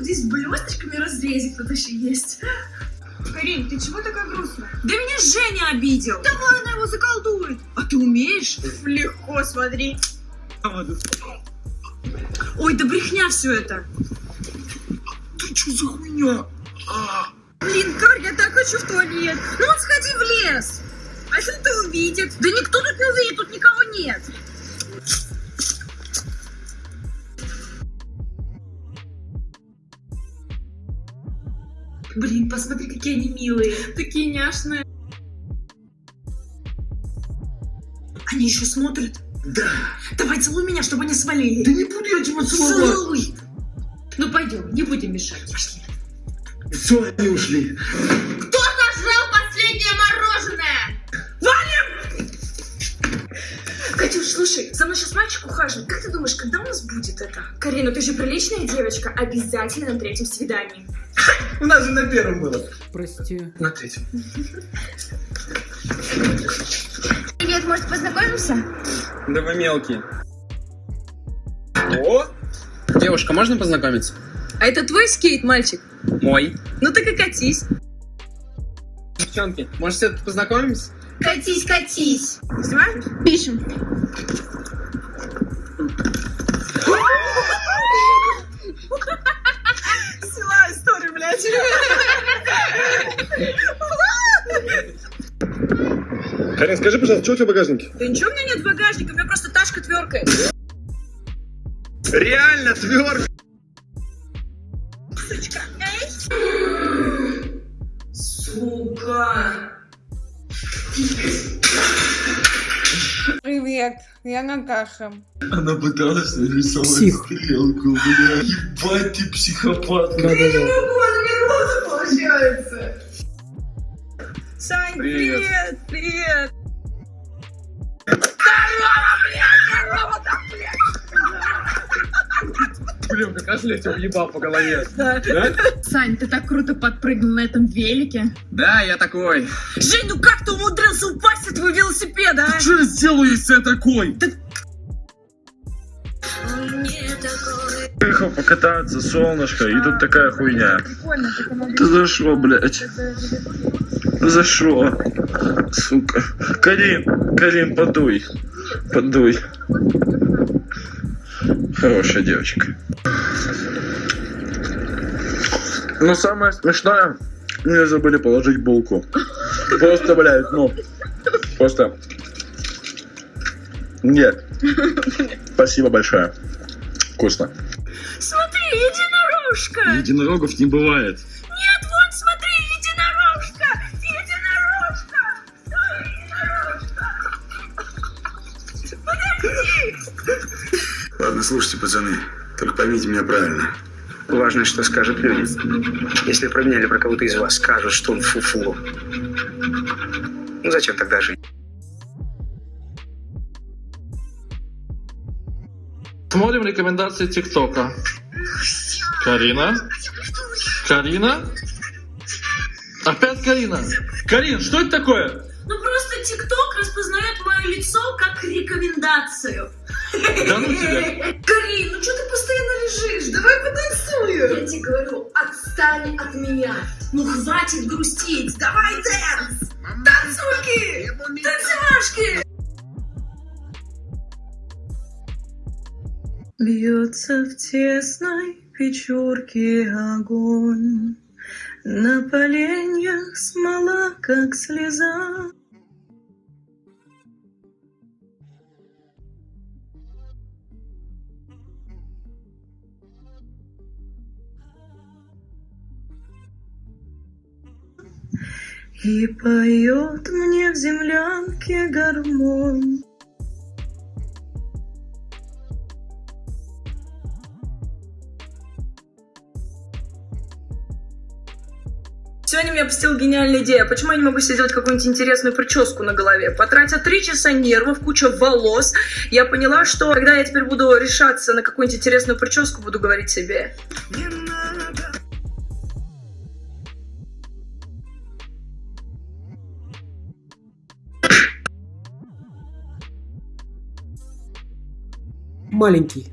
здесь блесточками разрезик тут еще есть. Карин, ты чего такая грустная? Да меня Женя обидел. Давай она его заколдует. А ты умеешь? Легко, смотри. Ой, да брехня все это. Ты что за хуйня? Блин, Кар, я так хочу в туалет. Ну вот сходи в лес. А если ты увидит? Да никто тут не увидит, тут какие они милые. Такие няшные. Они еще смотрят. Да. Давай целуй меня, чтобы они свалили. Да не буду я тебя целовать. Целуй. Ну пойдем, не будем мешать. Пошли. Все, они ушли. Слушай, за мной сейчас мальчик ухаживает. Как ты думаешь, когда у нас будет это? Карина, ты же приличная девочка. Обязательно на третьем свидании. У нас же на первом было. Прости. На третьем. Привет, может познакомимся? Да вы мелкие. О! Девушка, можно познакомиться? А это твой скейт, мальчик? Мой. Ну так и катись. Девчонки, может, все-таки познакомимся? Катись, катись. Снимаешь? Пишем. Сила историю, блядь. Карин, скажи, пожалуйста, что у тебя в багажнике? Да ничего у меня нет багажника, у меня просто ташка тверкает. Реально твердо. Сука. Привет, я Наташа. Она пыталась нарисовать Псих. стрелку, бля. Ебать ты психопатка. Да-да-да. получается. Сань, Привет. привет, привет. Блин, как раз я тебя уебал по голове. Да. Да? Сань, ты так круто подпрыгнул на этом велике. Да, я такой. Жень, ну как ты умудрился упасть от твоего велосипеда, а? Что я сделаю, если я такой? Приехал покататься, солнышко, и тут такая хуйня. Ты за что, блядь? За что? Сука. Карин, Карин, подуй. Подуй. Хорошая девочка. Но самое смешное, мне забыли положить булку. Просто, блядь, ну, просто... Нет. Спасибо большое. Вкусно. Смотри, единорожка. Единорогов не бывает. Нет, вон, смотри, единорожка. Единорожка. Ой, единорожка. Ладно, слушайте, пацаны, только поймите меня правильно. Важно, что скажут люди. Если про меня или про кого-то из вас скажут, что он фу-фу, ну зачем тогда жить? Смотрим рекомендации ТикТока. Карина? Карина? Опять Карина? Карин, что это такое? Ну просто ТикТок распознает мое лицо как рекомендацию. Да ну тебя. Карин, ну что ты Я тебе говорю, отстань от меня. Ну хватит грустить. Давай dance. Танцульки. Танцевашки. Бьется в тесной печурке огонь, На поленьях смола, как слеза. И поет мне в землянке гармонь. Сегодня меня посетила гениальная идея. Почему я не могу себе сделать какую-нибудь интересную прическу на голове? Потратя три часа нервов, куча волос, я поняла, что когда я теперь буду решаться на какую-нибудь интересную прическу, буду говорить себе. маленький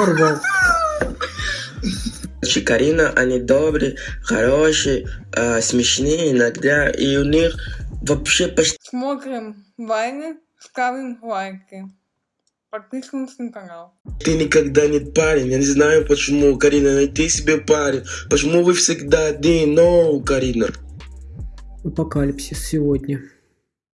порвал. Чикарина, они добрые, хорошие, э, смешные иногда, и у них вообще почти... Смотрим вайны, ставим лайки. Подписываемся на канал. Ты никогда не парень, я не знаю почему, Карина, найди себе парень. Почему вы всегда один? No, Карина. Апокалипсис сегодня.